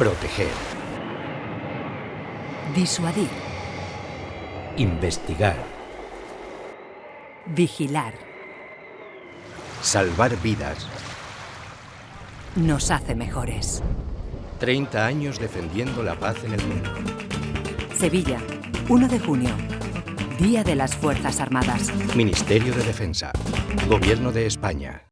Proteger. Disuadir. Investigar. Vigilar. Salvar vidas. Nos hace mejores. 30 años defendiendo la paz en el mundo. Sevilla, 1 de junio. Día de las Fuerzas Armadas. Ministerio de Defensa. Gobierno de España.